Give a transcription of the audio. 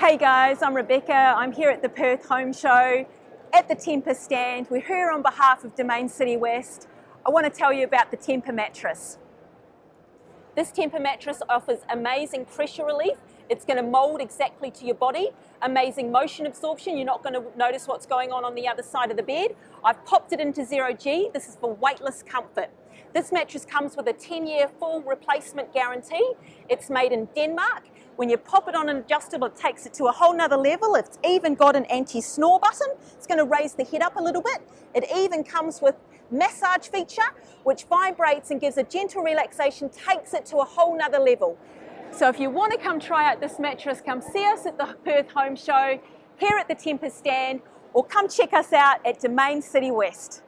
Hey guys, I'm Rebecca. I'm here at the Perth Home Show at the Tempur stand. We're here on behalf of Domayne City West. I want to tell you about the Tempur mattress. This Tempur mattress offers amazing pressure relief. It's going to mold exactly to your body. Amazing motion absorption. You're not going to notice what's going on on the other side of the bed. I've popped it into zero G. This is for weightless comfort. This mattress comes with a 10-year full replacement guarantee. It's made in Denmark. When you pop it on an adjustable, it takes it to a whole nother level. It's even got an anti-snore button. It's going to raise the head up a little bit. It even comes with massage feature, which vibrates and gives a gentle relaxation, takes it to a whole nother level. So if you want to come try out this mattress, come see us at the Perth Home Show, here at the Tempur stand, or come check us out at Domayne City West.